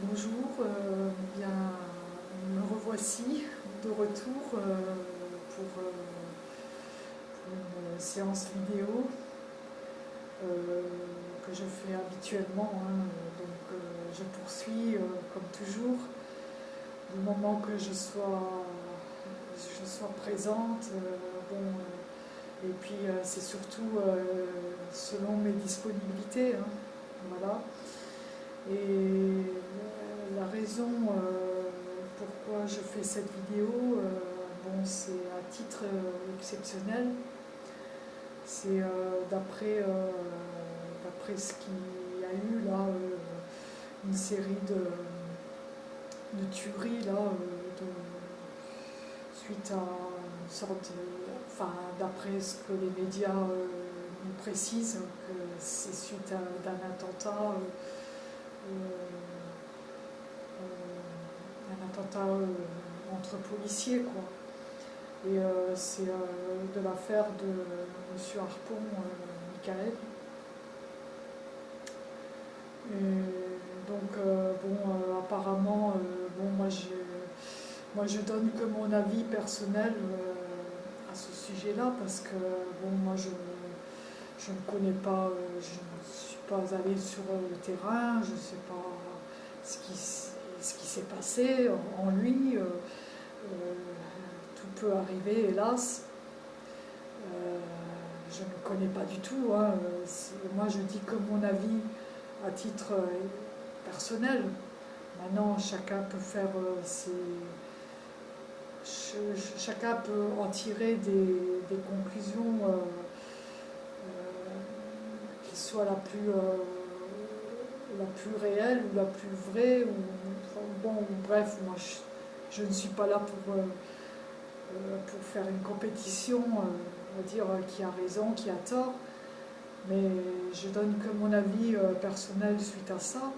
Bonjour, euh, bien, me revoici de retour euh, pour, euh, pour une séance vidéo que je fais habituellement. hein. donc je poursuis comme toujours du moment que je sois, je présente. et puis c'est surtout selon mes disponibilités. hein. voilà. Et euh, la raison euh, pourquoi je fais cette vidéo, euh, bon, c'est à titre exceptionnel. C'est d'après ce qu'il y a eu là, une série de, de tueries là, suite à une sorte, de- enfin d'après ce que les médias nous précisent, que c'est suite à d'un attentat. Euh, euh, un attentat euh, entre policiers, quoi. Et c'est de l'affaire de M. Harpon, Michael. Et donc, bon, apparemment, bon, moi, je, moi, je donne que mon avis personnel à ce sujet-là, parce que, bon, moi, je, je ne connais pas, pas allée sur euh, le terrain, je ne sais pas ce qui, ce qui s'est passé en, lui. euh, euh, tout peut arriver, hélas. Je ne connais pas du tout. hein, Moi, je dis que mon avis à titre personnel. Maintenant, chacun peut faire ses. ch- ch- Chacun peut en tirer des, conclusions soient la plus, euh, la plus réelle ou la plus vraie. Ou, bon, bref, moi je, ne suis pas là pour, euh, euh, pour faire une compétition, on va dire qui a raison, qui a tort, mais je donne que mon avis personnel suite à ça.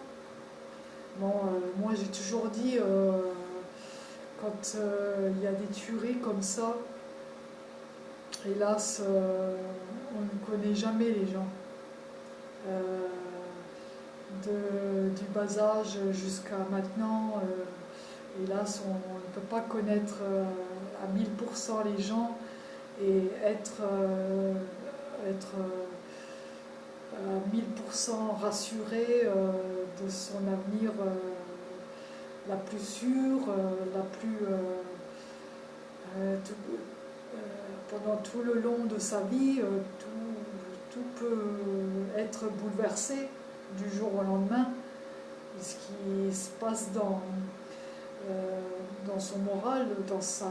Bon, moi j'ai toujours dit, quand il y a des tueries comme ça, hélas, on ne connaît jamais les gens. Euh, du bas âge jusqu'à maintenant, euh, hélas, on, on ne peut pas connaître euh, à 1000% les gens et être, euh, être euh, à 1000% rassuré euh, de son avenir euh, la plus sûre, euh, la plus... euh, euh, euh, pendant tout le long de sa vie, euh, tout, tout peut être bouleversé du jour au lendemain. Ce qui se passe dans, euh, son moral, dans, euh,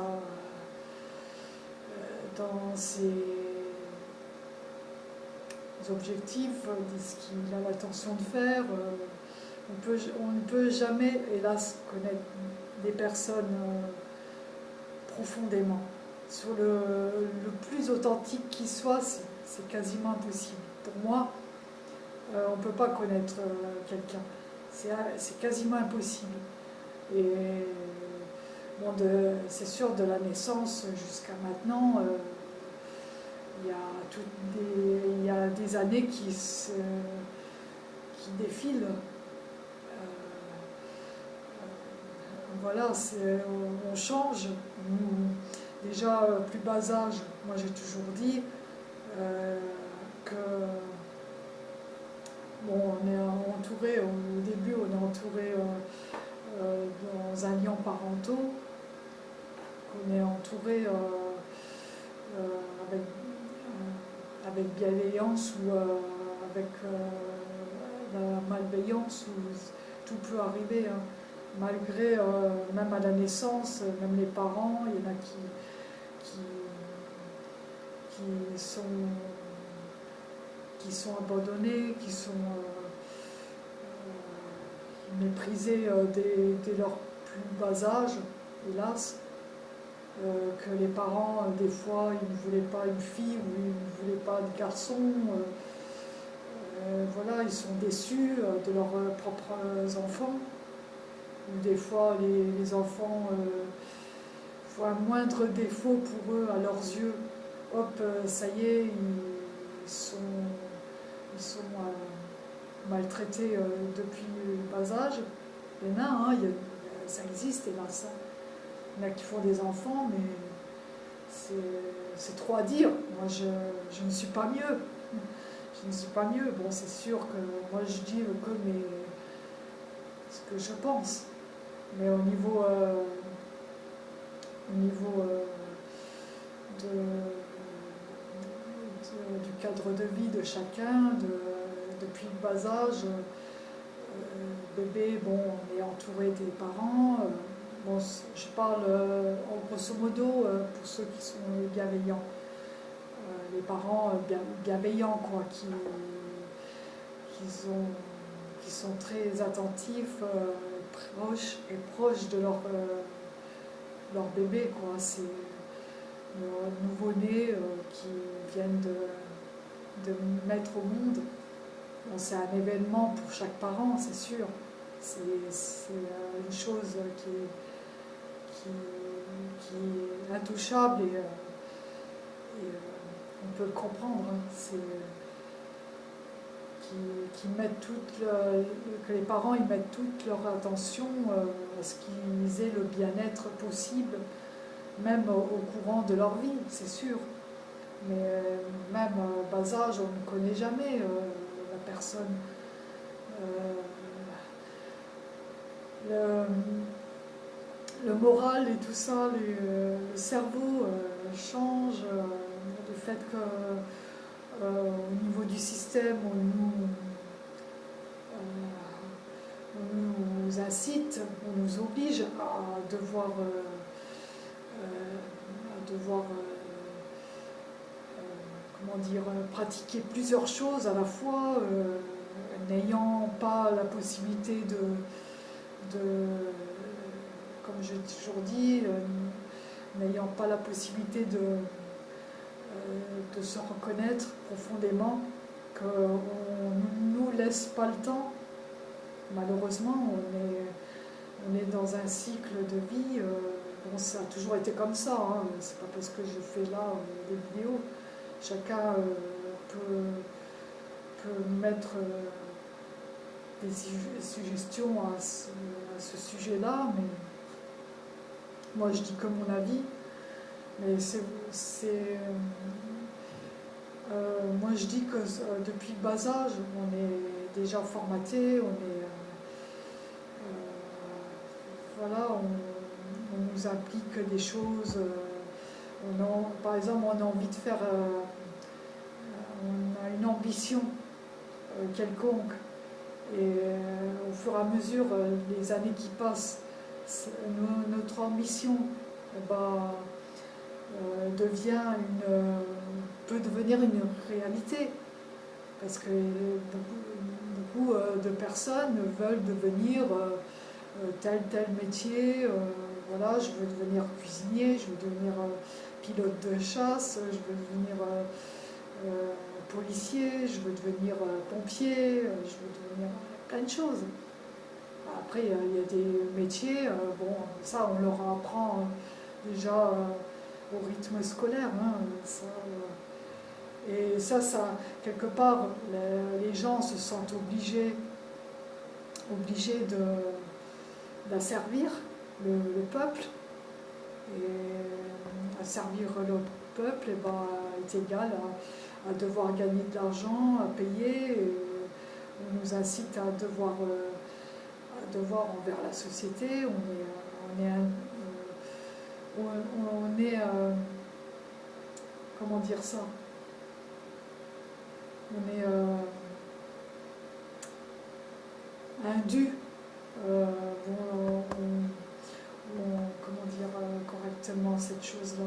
ses objectifs, de ce qu'il a l'intention de faire. euh, on, ne peut jamais, hélas, connaître des personnes profondément. Sur le, le plus authentique qui soit, c'est c'est quasiment impossible. Pour moi, euh, on ne peut pas connaître euh, quelqu'un. C'est c'est quasiment impossible. Et bon, c'est sûr, de la naissance jusqu'à maintenant, euh, il y, y a des années qui, se, qui défilent. Euh, euh, voilà, on, change. Déjà, euh, plus bas âge, moi j'ai toujours dit euh, que Bon, on est entouré, au début, on est entouré euh, euh, dans un lien parentaux, qu'on est entouré euh, euh, avec, euh, bienveillance ou euh, avec euh, la malveillance, où tout peut arriver. hein. Malgré, euh, même à la naissance, même les parents, il y en a qui, qui sont qui sont abandonnés, qui sont euh, euh, méprisés euh, dès, dès leur plus bas âge, hélas, que les parents, des fois, ils ne voulaient pas une fille ou ils ne voulaient pas de garçon. voilà, ils sont déçus de leurs propres enfants. Ou des fois, les, les enfants voient un moindre défaut pour eux à leurs yeux. Hop, euh, ça y est, ils sont euh, maltraités euh, depuis le bas âge. Il y en a, hein, ça existe. Il y en a qui font des enfants, mais c'est trop à dire. Moi, je, ne suis pas mieux. Je ne suis pas mieux. Bon, c'est sûr que moi, je dis que mes, ce que je pense. Mais au niveau, au niveau euh, du cadre de vie de chacun, de, depuis le bas âge, euh, bébé, bon, on est entouré des parents. Bon, je parle en grosso modo pour ceux qui sont bienveillants. les parents bienveillants, quoi, qui, qui, sont, qui sont très attentifs proches et proches de leur, euh, leur bébé. Quoi. C'est le nouveau-né euh, qui viennent de, de, mettre au monde. c'est un événement pour chaque parent, c'est sûr. C'est euh, une chose qui est, qui, qui est intouchable et, on peut le comprendre. Hein. Qui, toute que les parents y mettent toute leur attention euh, à ce qu'ils aient le bien-être possible, même au, courant de leur vie, c'est sûr. Mais euh, même au bas âge, on ne connaît jamais euh, la personne. Le, moral et tout ça, le cerveau change, le fait que euh, au niveau du système, on nous, incite, on nous oblige à devoir, euh, euh, devoir comment dire, pratiquer plusieurs choses à la fois, n'ayant pas la possibilité de, de comme j'ai toujours dit, n'ayant pas la possibilité de euh, se reconnaître profondément qu'on ne nous laisse pas le temps. Malheureusement, on est dans un cycle de vie. Euh, ça a toujours été comme ça. Hein, c'est pas parce que je fais là euh, des vidéos. Chacun peut, peut mettre des suggestions à ce, ce sujet-là, mais moi je dis que mon avis. Mais c'est. Euh, moi, je dis que euh, depuis le bas âge, on est déjà formaté, on est. Euh, voilà, on, nous applique des choses. On par exemple, on a envie de faire. on a une ambition quelconque. Et au fur et à mesure, les années qui passent, notre ambition, bah, euh, devient une, euh, peut devenir une réalité. Parce que beaucoup, euh, de personnes veulent devenir tel tel métier. Voilà, je veux devenir cuisinier, je veux devenir pilote de chasse, je veux devenir policier, je veux devenir pompier, je veux devenir plein de choses. Après, il y a des métiers, bon, ça on leur apprend déjà au rythme scolaire. Hein, euh. et ça, ça, quelque part, les, gens se sentent obligés, obligés d'asservir le, le, peuple. Et asservir le peuple eh ben, est égal à, devoir gagner de l'argent, à payer. on nous incite à devoir, euh, à devoir envers la société. On est, on est on, est, euh, comment dire ça, on est euh, indu, euh, comment dire correctement cette chose-là.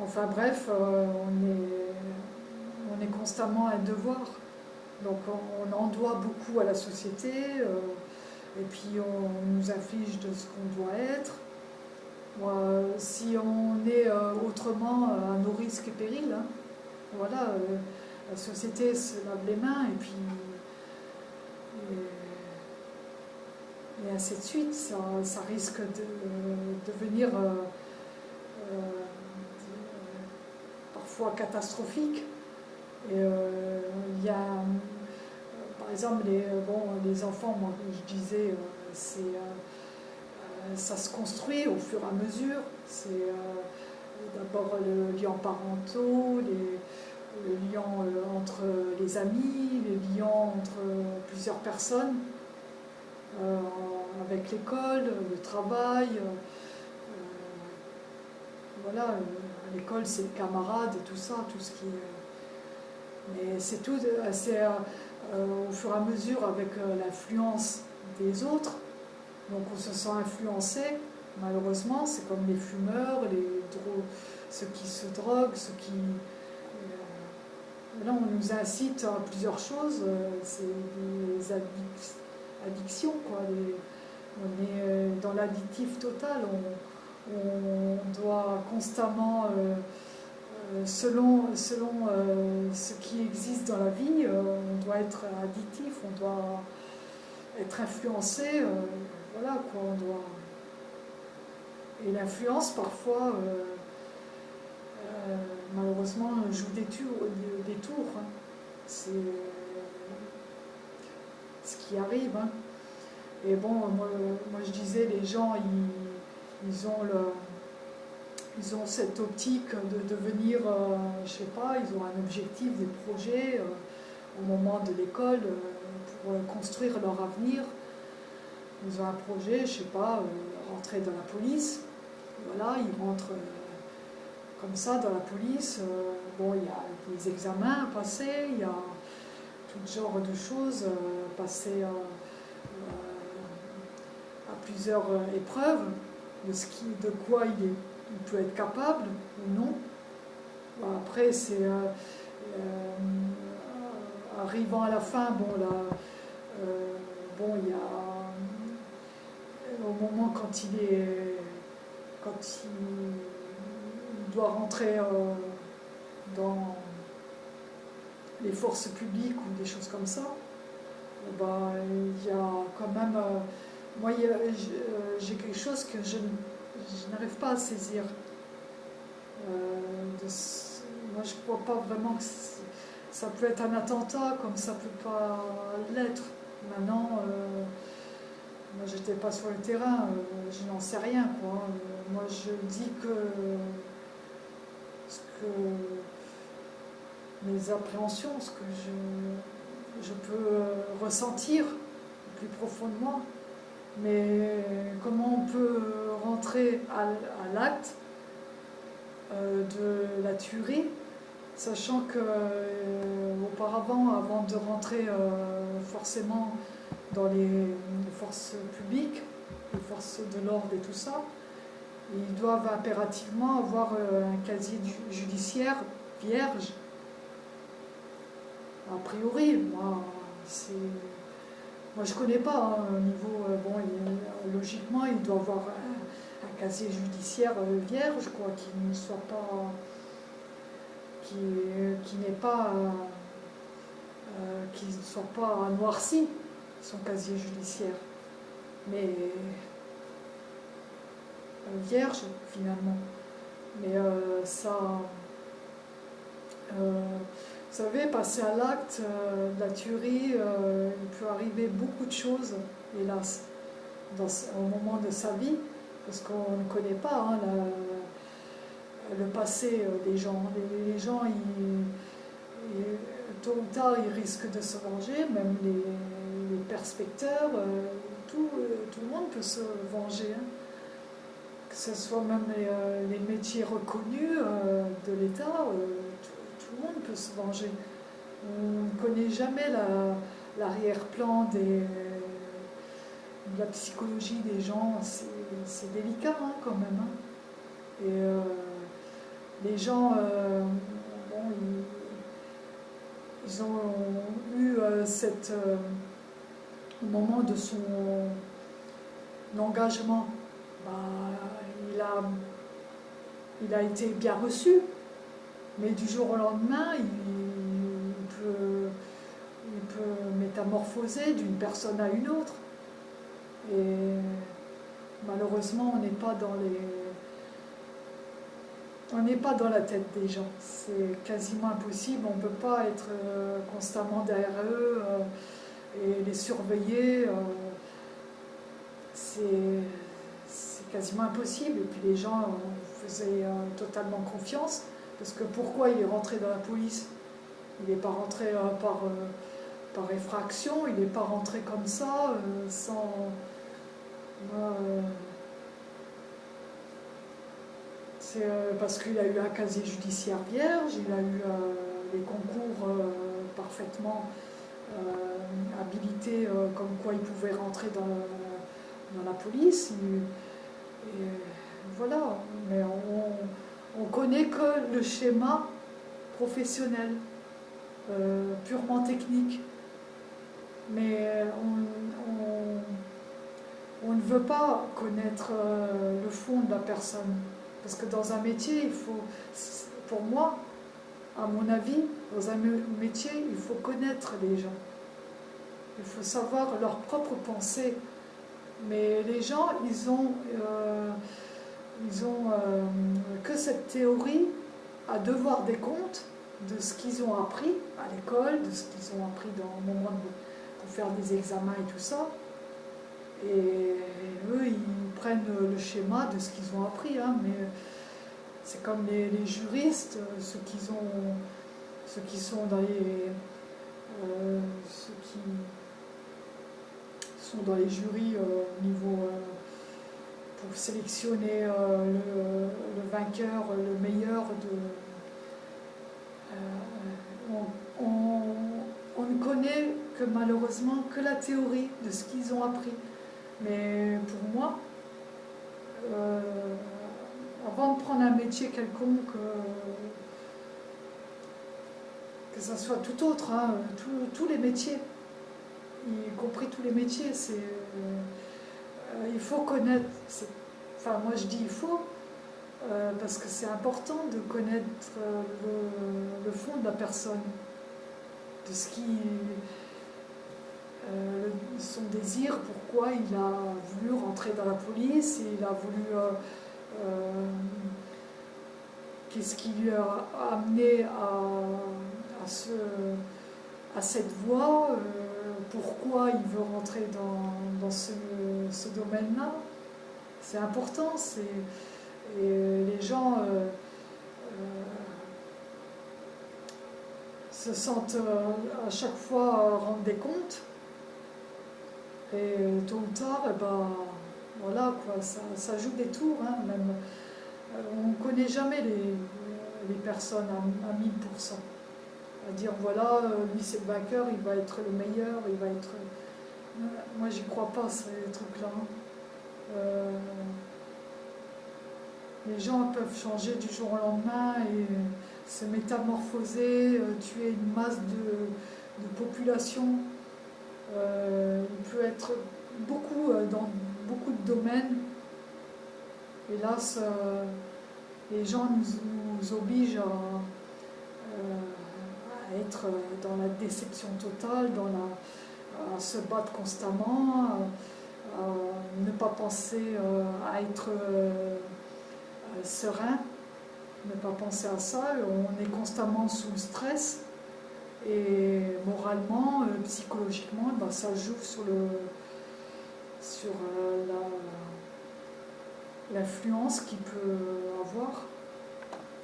Enfin bref, on, est, on est constamment un devoir. Donc on, en doit beaucoup à la société, et puis on nous affiche de ce qu'on doit être si on est euh, autrement euh, à nos risques et périls, hein, voilà, euh, la société se lave les mains et puis ainsi de suite, ça, risque de devenir parfois catastrophique. Et il y a par exemple, les, bon, les enfants, moi, je disais, c'est, ça se construit au fur et à mesure. C'est d'abord le lien parentaux, le lien entre les amis, les liens entre plusieurs personnes, avec l'école, le travail. voilà, l'école c'est le camarade et tout ça, tout ce qui Mais c'est tout, c'est au fur et à mesure avec l'influence des autres. Donc on se sent influencé, malheureusement, c'est comme les fumeurs, les ceux qui se droguent, ceux qui... là on nous incite à plusieurs choses, c'est des addictions, quoi. on est dans l'additif total, on, doit constamment... selon, selon ce qui existe dans la vie, on doit être additif, on doit être influencé, voilà quoi, on doit... Et l'influence, parfois, euh, euh, malheureusement, joue des, tours. Des tours hein. C'est ce qui arrive. Hein. Et bon, moi, je disais, les gens, ils, ont le, ils ont cette optique de devenir, euh, je sais pas, ils ont un objectif, des projets au moment de l'école pour construire leur avenir. Ils ont un projet, je sais pas, rentrer dans la police. Voilà, ils rentrent euh, comme ça dans la police. Euh, bon, il y a des examens à passer, il y a genre de choses, euh, passer à, plusieurs épreuves de, ce qui, de quoi il, peut être capable ou non. après, c'est arrivant à la fin, bon là, bon il y a au moment quand il est quand il doit rentrer euh, dans les forces publiques ou des choses comme ça, bah, il y a quand même euh, moi euh, j'ai quelque chose que je, n'arrive pas à saisir moi je ne crois pas vraiment que ça peut être un attentat comme ça peut pas l'être maintenant moi, j'étais pas sur le terrain, euh, je n'en sais rien. Euh, moi, je dis que ce que mes appréhensions, ce que je, peux euh, ressentir plus profondément, mais comment on peut rentrer à, l'acte de la tuerie, sachant que auparavant, avant de rentrer forcément dans les forces publiques, les forces de l'ordre et tout ça, ils doivent impérativement avoir euh, un casier judiciaire vierge. A priori, moi, c'est... Moi, je connais pas, hein, au niveau... Euh, bon, logiquement, il doit avoir un, casier judiciaire euh, vierge, quoi, qui ne soit pas... qui, qui n'est pas... qui ne soit pas noirci son casier judiciaire. Mais euh, vierge finalement. Mais euh, ça, euh, vous savez, passer à l'acte de la tuerie, il peut arriver beaucoup de choses, hélas, au moment de sa vie, parce qu'on ne connaît pas hein, le passé des gens. Les, gens, tôt ou tard, ils risquent de se venger, même les, perspecteurs, euh, tout, euh, le monde peut se venger. Hein. Que ce soit même les, euh, métiers reconnus de l'État, tout, le monde peut se venger. On ne connaît jamais l'arrière-plan de la psychologie des gens, c'est délicat hein, quand même. Hein. Et les gens, bon, ils, ont eu cette, au moment de son engagement, bah, il, a, il a été bien reçu, mais du jour au lendemain, il, peut, il peut métamorphoser d'une personne à une autre. Et malheureusement, on n'est pas dans les... On n'est pas dans la tête des gens, c'est quasiment impossible, on ne peut pas être euh, constamment derrière eux, euh, et les surveiller, c'est quasiment impossible. Et puis les gens faisaient totalement confiance, parce que pourquoi il est rentré dans la police? Il n'est pas rentré par par effraction, il n'est pas rentré comme ça, sans, euh, c'est euh, parce qu'il a eu un casier judiciaire vierge, il a eu euh, les concours parfaitement habilités, comme quoi il pouvait rentrer dans, la police. Et, voilà, mais on connaît que le schéma professionnel, purement technique. Mais on on ne veut pas connaître euh, le fond de la personne. Parce que dans un métier, il faut, pour moi, à mon avis, dans un métier, il faut connaître les gens. Il faut savoir leurs propres pensées. Mais les gens, ils ont, euh, ils ont euh, que cette théorie à devoir des comptes de ce qu'ils ont appris à l'école, de ce qu'ils ont appris dans le moment pour faire des examens et tout ça. Et eux, ils prennent le schéma de ce qu'ils ont appris, hein, mais c'est comme les, juristes, ceux qui, ont, ceux qui sont dans les, euh, ceux qui sont dans les jurys euh, au niveau euh, sélectionner le, vainqueur, le meilleur de. On, on ne connaît que malheureusement que la théorie de ce qu'ils ont appris. Mais pour moi, euh, avant de prendre un métier quelconque, euh, que ce soit tout autre, hein, tous les métiers, y compris tous les métiers, c'est, euh, il faut connaître, enfin moi je dis il faut, parce que c'est important de connaître le, le, fond de la personne, de ce qui euh, son désir, pourquoi il a voulu rentrer dans la police, il a voulu... Euh, euh, qu'est-ce qui lui a amené à, à cette voie, pourquoi il veut rentrer dans, ce, domaine-là. C'est important, et les gens se sentent à chaque fois rendre des comptes et tôt ou tard, eh ben, voilà, quoi, ça, joue des tours, hein, même. Euh, on ne connaît jamais les, les personnes à, 1000%. À dire, voilà, euh, lui c'est le vainqueur, il va être le meilleur, il va être... Euh, moi, j'y crois pas, ces trucs-là. Hein. les gens peuvent changer du jour au lendemain et se métamorphoser, tuer une masse de, de population euh, il peut être beaucoup euh, dans beaucoup de domaines. Hélas, euh, les gens nous, obligent à, être dans la déception totale, dans la, à se battre constamment, à, ne pas penser à être serein, ne pas penser à ça. On est constamment sous le stress. Et moralement, euh, psychologiquement, ben, ça joue sur le sur euh, l'influence qu'il peut avoir,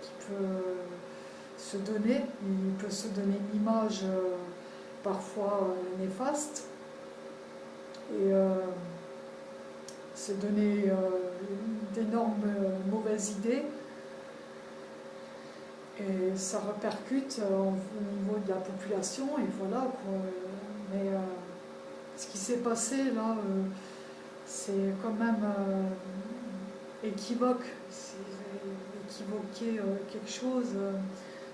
qu'il peut se donner. Il peut se donner une image euh, parfois néfaste et se donner d'énormes mauvaises idées et ça repercute euh, au niveau de la population, et voilà. Quoi. Mais euh, ce qui s'est passé là, euh, c'est quand même équivoque. Équivoquer quelque chose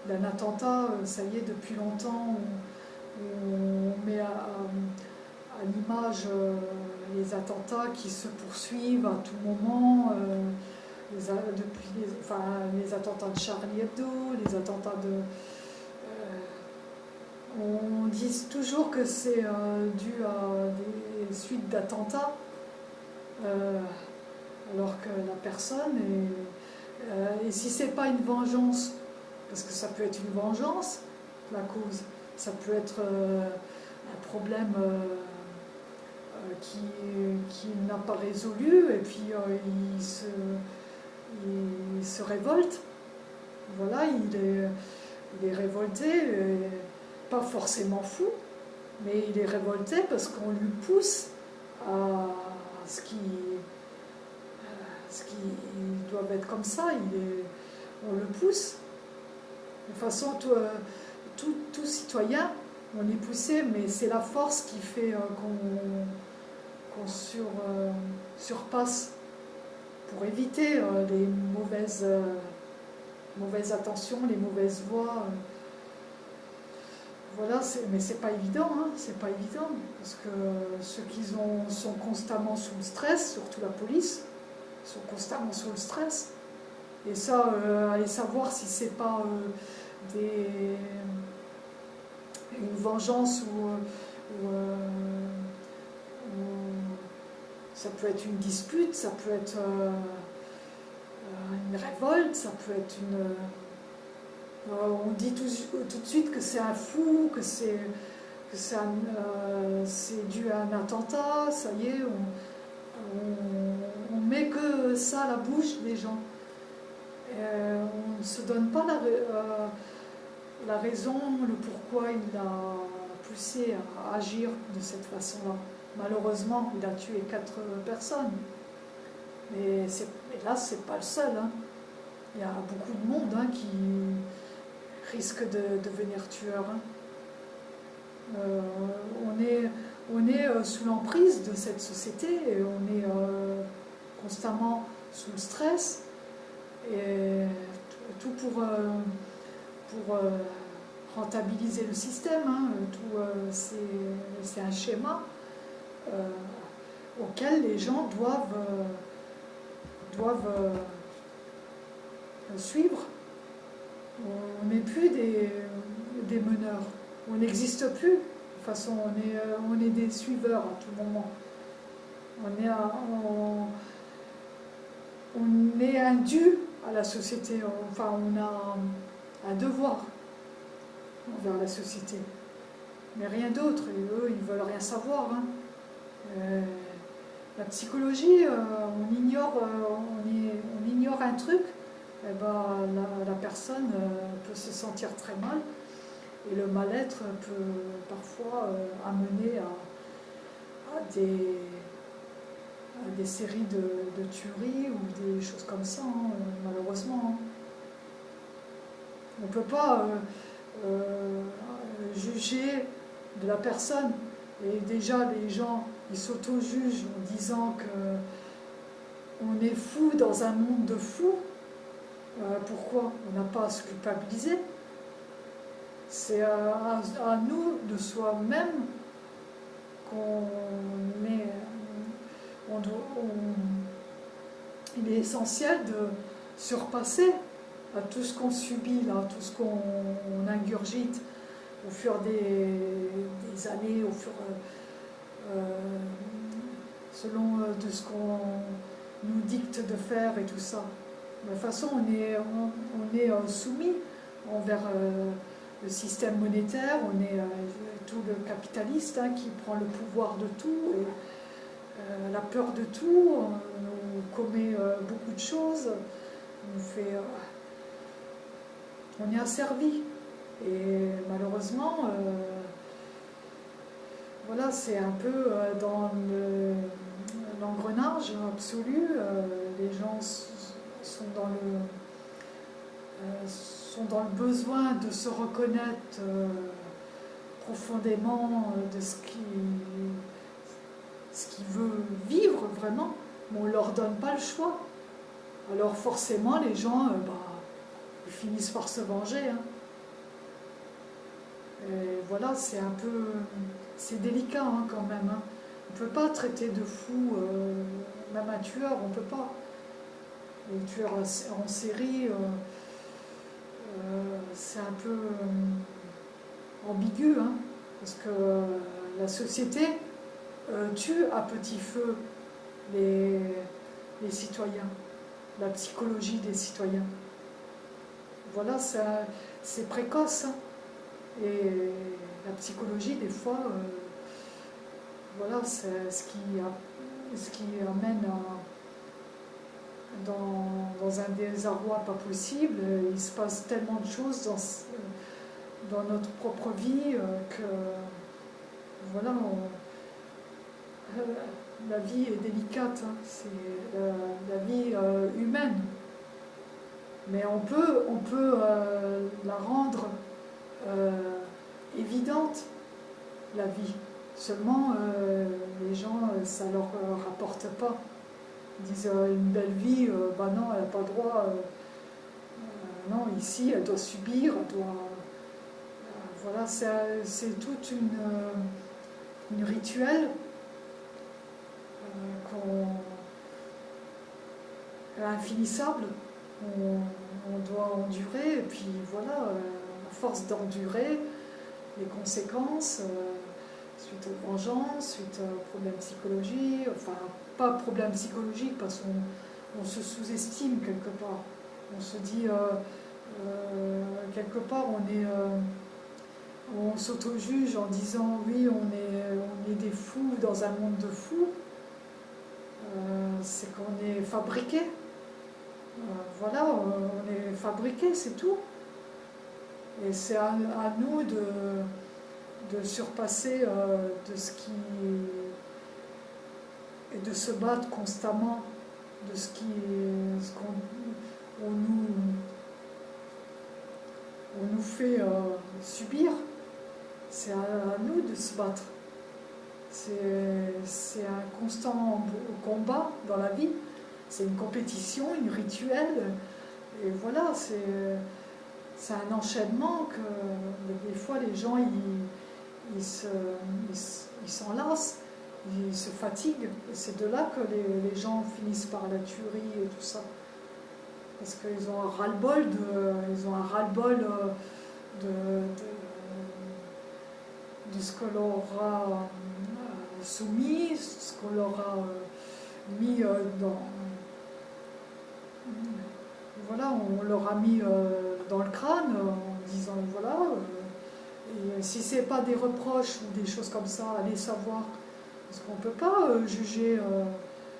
d'un attentat, ça y est, depuis longtemps, on, met à, l'image les attentats qui se poursuivent à tout moment les, depuis les, les attentats de Charlie Hebdo, les attentats de... Euh, on dit toujours que c'est euh, dû à des suites d'attentats, euh, alors que la personne et si c'est pas une vengeance, parce que ça peut être une vengeance, la cause, ça peut être un problème qui, qui n'a pas résolu, et puis il se, il, se révolte. Voilà, il est, révolté, pas forcément fou, mais il est révolté parce qu'on lui pousse à ce qui, ce qui doit être comme ça. Il on le pousse. De toute façon, tout, tout, tout citoyen, on est poussé, mais c'est la force qui fait euh, qu'on sur, euh, surpasse pour éviter euh, les mauvaises, mauvaises attentions, les mauvaises voies. Voilà, mais c'est pas évident, hein, c'est pas évident, parce que ceux qui ont, sont constamment sous le stress, surtout la police, sont constamment sous le stress. Et ça, euh, aller savoir si c'est pas euh, une vengeance ou, euh, ça peut être une dispute, ça peut être une révolte, ça peut être une on dit tout, de suite que c'est un fou, que c'est euh, dû à un attentat, ça y est, on, on, met que ça à la bouche des gens. Euh, on ne se donne pas la, la, raison, le pourquoi il a poussé à agir de cette façon-là. Malheureusement, il a tué quatre personnes. Mais, là, c'est pas le seul. Hein. Il y a beaucoup de monde hein, qui, risque de devenir tueur. Hein. Euh, on est, on est euh, sous l'emprise de cette société et on est euh, constamment sous le stress et tout pour, pour rentabiliser le système. Hein. Tout, c'est un schéma auquel les gens doivent, doivent suivre on n'est plus des, des, meneurs. On n'existe plus. De toute façon, on est, euh, on est des suiveurs à tout moment. On est, on, on est un dû à la société. Enfin, on a un devoir envers la société. Mais rien d'autre. Eux, ils veulent rien savoir. Hein. Euh, la psychologie, euh, on, ignore, on, ignore un truc eh ben, la, personne euh, peut se sentir très mal et le mal-être peut parfois euh, amener à, des, des, séries de, tueries ou des choses comme ça, hein, malheureusement. Hein. On ne peut pas euh, juger de la personne. Et déjà, les gens, ils s'auto-jugent en disant que on est fou dans un monde de fous. Euh, pourquoi on n'a pas à se culpabiliser? C'est à, nous de soi-même qu'on est. il est essentiel de surpasser à tout ce qu'on subit, là, tout ce qu'on ingurgite au fur des, années, au fur, euh, selon euh, de ce qu'on nous dicte de faire et tout ça. De toute façon, on est, euh, soumis envers euh, le système monétaire, on est euh, tout le capitaliste hein, qui prend le pouvoir de tout, la peur de tout, on, commet beaucoup de choses, on, fait, on est asservi. Et malheureusement, voilà, c'est un peu dans l'engrenage absolu, les gens sont dans le, euh, sont dans le besoin de se reconnaître euh, profondément euh, de ce qui ce qu'il veut vivre vraiment, mais on ne leur donne pas le choix. Alors forcément, les gens, bah, ils finissent par se venger. Hein. Et voilà, c'est un peu... C'est délicat hein, quand même. Hein. On ne peut pas traiter de fou, même un tueur, on ne peut pas les tueurs en série, euh, euh, c'est un peu euh, ambigu, parce que la société tue à petit feu les, citoyens, la psychologie des citoyens. Voilà, c'est précoce. Hein. et la psychologie, des fois, voilà, c'est ce qui, ce qui amène dans, un désarroi pas possible. Il se passe tellement de choses dans, dans notre propre vie que, voilà, la vie est délicate, hein. c'est la, vie euh, humaine. Mais on peut, euh, la rendre euh, évidente, la vie. Seulement, les gens, ça ne leur rapporte pas. Ils disent une belle vie, bah non, elle n'a pas droit. non, ici, elle doit subir, elle doit. voilà, c'est toute une, une rituel infinissable, on, doit endurer, et puis voilà, euh, à force d'endurer les conséquences, euh, suite aux vengeances, suite aux problèmes psychologiques, enfin, pas problème psychologique, parce qu'on on se sous-estime quelque part. On se dit, euh, quelque part, on est on s'auto-juge en disant oui, on est, on est des fous dans un monde de fous. C'est qu'on est fabriqué euh, voilà, on est fabriqué, c'est tout. Et c'est à, nous de, de surpasser euh, de ce qui. et de se battre constamment de ce qui. ce qu'on nous, on nous fait euh, subir. C'est à, nous de se battre. C'est un constant combat dans la vie c'est une compétition, une rituel. Et voilà, c'est un enchaînement que des fois les gens ils, ils s'enlacent, ils, se fatiguent. Et c'est de là que les, gens finissent par la tuerie et tout ça. Parce qu'ils ont un ras-le-bol de, ils ont un ras-le-bol euh, de, de, ce que leur a euh, soumis, ce qu'on leur a euh, mis dans, voilà, on leur a mis euh, dans le crâne en disant voilà, euh, et si c'est pas des reproches ou des choses comme ça, allez savoir, parce qu'on peut pas euh, juger,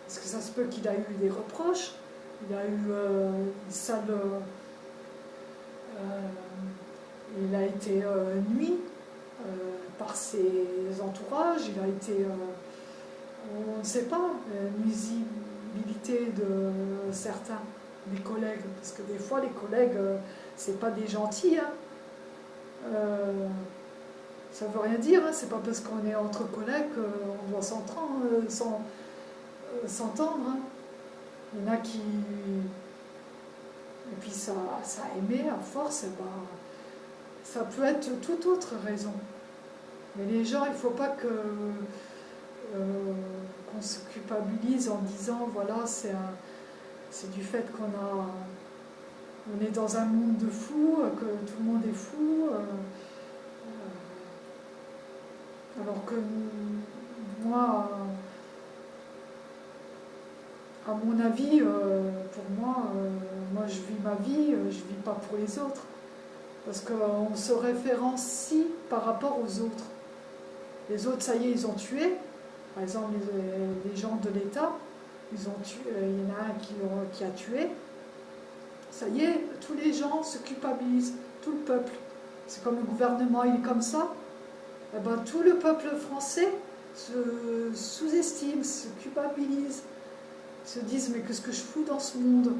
parce que ça se peut qu'il a eu des reproches, il a eu une sale, il a été nuit par ses entourages, il a été, on ne sait pas, nuisibilité de certains les collègues, parce que des fois les collègues, euh, c'est pas des gentils. Hein. Euh, ça veut rien dire, hein. c'est pas parce qu'on est entre collègues qu'on doit s'entendre. Euh, hein. Il y en a qui. Et puis ça, ça a aimé à force, et ben, ça peut être toute autre raison. Mais les gens, il ne faut pas que qu'on se culpabilise en disant voilà, c'est du fait qu'on a, on est dans un monde de fous, que tout le monde est fou. Euh, euh, alors que moi, à mon avis, euh, pour moi, moi je vis ma vie, je ne vis pas pour les autres. Parce qu'on se référencie par rapport aux autres. Les autres, ça y est, ils ont tué. Par exemple, les gens de l'État, ils ont tué, euh, il y en a un qui, a tué. Ça y est, tous les gens se culpabilisent, tout le peuple. C'est comme le gouvernement, il est comme ça. Eh ben, tout le peuple français se sous-estime, se culpabilise, se disent mais qu'est-ce que je fous dans ce monde?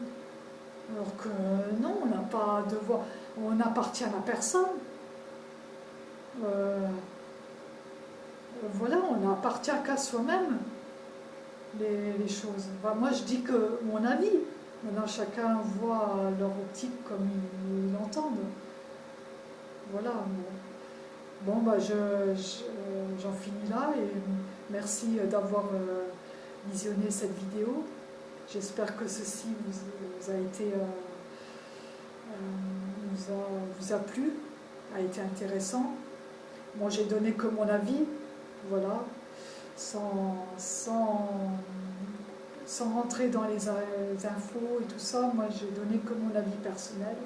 Alors que non, on n'a pas de voix, on n'appartient à personne. Euh, voilà, on n'appartient qu'à soi-même les, choses. moi, je dis que mon avis, maintenant chacun voit leur optique comme ils l'entendent. Voilà. Bon, bah, j'en finis là merci d'avoir euh, visionné cette vidéo. J'espère que ceci vous, a été euh, euh, vous, a, vous a plu, a été intéressant. Moi, j'ai donné que mon avis, voilà sans, sans, rentrer dans les, infos et tout ça, moi j'ai donné que mon avis personnel,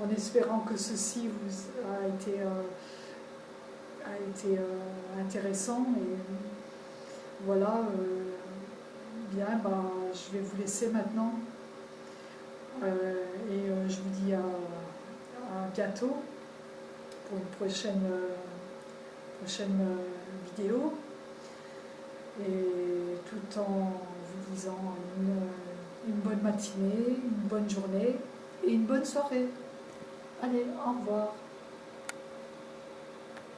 en espérant que ceci vous a été, euh, été intéressant. Voilà, bien, bah, je vais vous laisser maintenant. et je vous dis à, à, bientôt pour une prochaine Et tout en vous disant une bonne matinée, une bonne journée et une bonne soirée. Allez, au revoir.